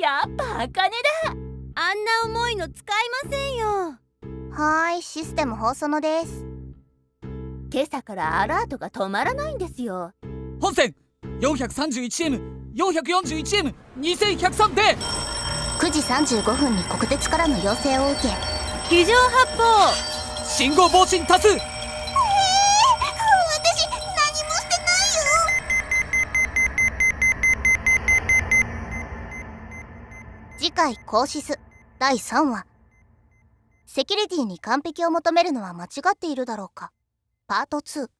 やっぱ茜だ。あんな重いの使いませんよ。はーいシステム放送のです。今朝からアラートが止まらないんですよ。本線 431M441M2103 で。9時35分に国鉄からの要請を受け。非常発砲。信号防振多数次回「コーシス」第3話。セキュリティに完璧を求めるのは間違っているだろうか。パート2